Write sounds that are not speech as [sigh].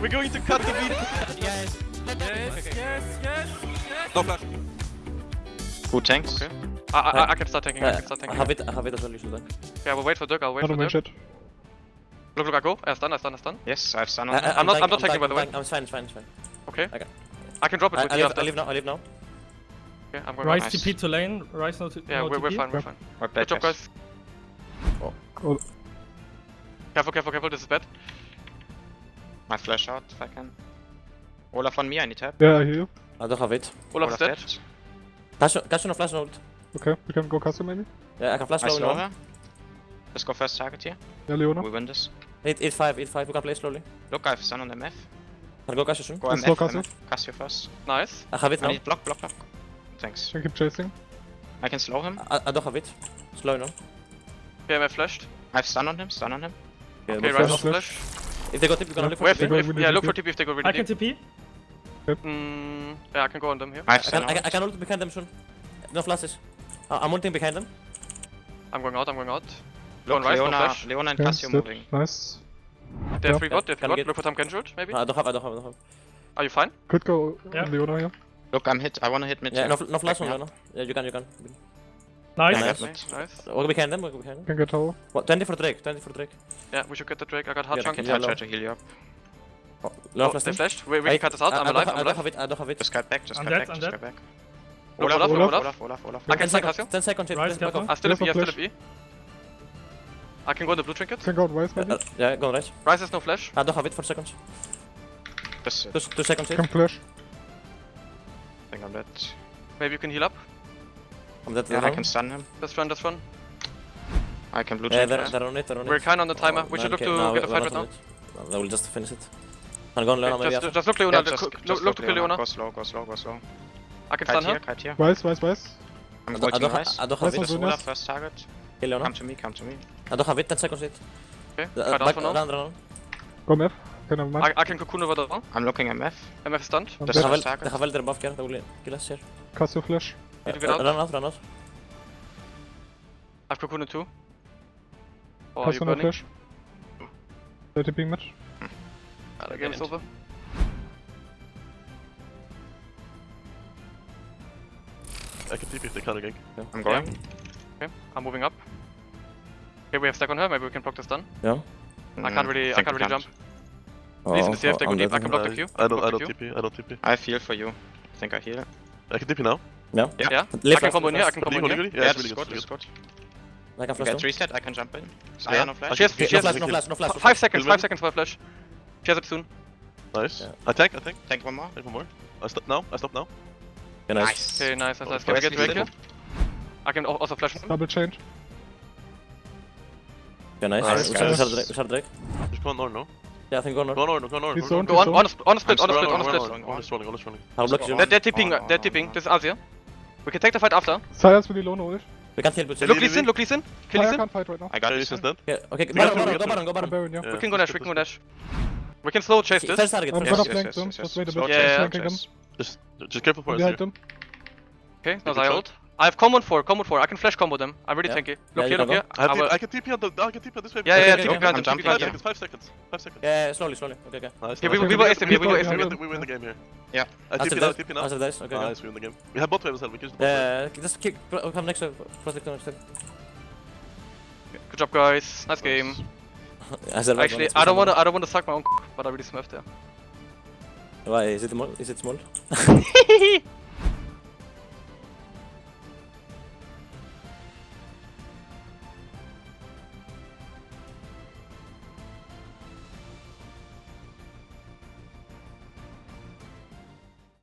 We're going to cut the beat. Yes. Yes, yes, yes. No flash. Who tanks? Okay. I, I, I uh, uh, can start tanking. I Uh, can start I tanking. have it, I have it as well, you should tank. Yeah, we'll wait for Dirk. I'll wait Not for on my Dirk. shit. Look, look, I go. I stun, I stun, I stun. Yes, I have stun on uh, I- him. I- I'm not- I'm not tank- taking, by the way. tank- I'm it's fine, it's fine, it's fine. Okay. Okay. I can drop it I, with I, you leave, after. I leave now, I leave now. Okay, I'm going Rise back. Nice. TP to lane. Ryze no, t- Yeah, no we're, we're fine, we're fine. We're Good bad, job, guys. Oh, Careful, careful, careful. This is bad. My flash out if I can. Olaf on me, I need help. yeah, I hear you. I don't have it. Olaf's dead. Cash, cash no flash no. Okay, we can go castle maybe. Yeah, I can flash I slow slow now. Let's go first target here. Yeah, Leona. We win this. 8, 8, 5, 8, 5, we can play slowly. Look, I have stun on MF. Can I go cash soon? Go Let's MF, go castle. MF. Cassio first. Nice. I have it I now. need block, block, block. Thanks. Can keep chasing. I can slow him. I, I don't have it. Slow now. PMF flashed. I have stun on him, stun on him. Yeah, Okay, but right flash, now flash. flash. If they go TP, we're gonna look for TP. go if, yeah, look for TP. TP if they go I really can deep. TP. Mm, yeah, I can go on them here. I I can, I, can, out. I can ult behind them soon. No flashes. Uh, I'm ulting behind them. I'm going out, I'm going out. Look, Ryze, no Leona, flash. Leona and Yeah, Cassio stood. moving. Nice. They're Yeah. free bot, they're free bot. Look for Tom Genjut, maybe? No, I don't have, I don't have, I don't have. Are you fine? Could go Yeah. Leona here. Look, I'm hit. I wanna hit mid. Yeah, no, fl- no flash Back on me. Leona. Yeah, you can, you can. Nice. Nice. yeah. Nice, nice. Walk behind them, walk behind them. Can get tower. What, 20 for Drake, 20 for Drake. Yeah, we should get the Drake. I got hard Yeah, chunk. Can Yeah, I try to heal you up? Oh, Oh, flash they flashed. We, we I- can cut this out. I, I'm I alive, I'm I don't alive. have it, I don't have it. Just cut back, just I'm cut dead, back, I'm just dead. cut back. Look, Olaf, Olaf, Olaf, Olaf. Olaf, Olaf, Olaf.10 I can stun seconds, Cassio. 10 seconds, hit, Ryze, back off. I still have There's E, I no still have E. I can go on the blue trinket. Can go on Ryze maybe. Uh, yeah, go right. Ryze has no flash. I don't have it for seconds. Just, Two, two seconds hit. Can flash. I think I'm dead. Maybe you can heal up. I'm dead Yeah. I can stun him. Let's run, let's run. I can blue Yeah, they're, they're on it, they're on it. We're kind of on the timer. Oh, We should man, look to no, get a fight right now. it. No, I will just finish it. I'm going Leona Okay, maybe just, just look Yeah, just, look, just look, look to kill Leona. Go slow, go slow, go slow. I can Kite stun here, her. kite here. Ryze, Ryze, Ryze. I'm I don't, I going to don't, rise. ha- I don't have Nice it. one, Olaf nice. first target. Kill Leona. Come to me, come to me. I don't have it, 10 seconds hit. Okay, Uh, cut out back, for now. run, run, run. Go MF. Can have I, mine. I can cocoon over the wall. I'm looking MF. MF is stunned. I'm Just They dead. have, first el- target. they have elder buff here, they will kill us here. Castle flash. Need to Uh, get out. Run out, run out. I've cocooned too. Oh, you Castle no burning? flash. They're tipping mid. Ah, the game is over. I can TP if they counter gank. I'm going. Okay, I'm moving up. Okay, we have stack on her. Maybe we can block the stun. Yeah. I can't really, I think can't we really jump. Oh, Please, in the CF, they go I'm deep. I can block the I- queue. I don't, I don't. TP, I don't TP. I feel for you. I think I heal. I can TP now. Yeah. Yeah. Yeah, Live I can combo in here. I can combo in here. Yeah, Yeah, it's really good, Really good. I can flash Get reset, I can jump in. Yeah. Saya no flash. She has, she no has flash, no flash, no flash. no five flash. seconds, Will five seconds for a flash. She has it soon. Nice. Yeah. I tank, I tank. Take one more. Take one more. I stop now. I stop now. Yeah, nice. Okay, nice, nice, Oh, nice. Can we get Drake here? I can al- also flash him. Double change. Yeah, nice. Nice, we shall guys. Drake. Just go on Nord, no? Yeah, I think go on. Go on Nord, go on. He's go on zoned, Go he's on, zoned. on a, sp- on a split, on a split, on a split. I'll block you. They're, tipping, Oh, they're tipping. This is Azir. We can take the fight after. Sylas with Leona ult. We can kill, but Lily, Look Lee Sin, look Lee Sin. Kill Lee Sin. can't fight right now. I got Yeah, this. he's dead. Yeah, okay, We Baron, Baron, go we Baron, go I'm Baron. Baron, yeah. Yeah, We can go dash, we can go dash. We can slow chase this. First target. I'm gonna flank them, just wait a bit. Yeah, chase, yeah, slow Flanking them. chase. Just, just careful for I'm us here. Okay, no Take the ult. I have combo 4, combo 4. I can flash combo them. I'm really Yeah. tanky. Yeah, Look you here, can look here. I, have I will- I can TP on the, I can TP on this way. Yeah, yeah, Okay, TP okay, behind I'm them, TP behind Five them. seconds, five seconds, five seconds. Yeah, slowly, slowly. Okay, okay. Nice, Yeah, nice. we, we go SM we go Yeah, SM We win, the, we win the game here. Yeah. I After TP now, that, TP now. after this, okay, okay. Nice, we win the game. We have bot wave as well, we can just bot wave. Yeah, just keep, come next uh, to protect next time. Good job, guys. Nice game. [laughs] Actually, I don't wanna, I don't wanna suck my own, c- but I really smurfed there. Why is it small? Is it small? [laughs] [laughs]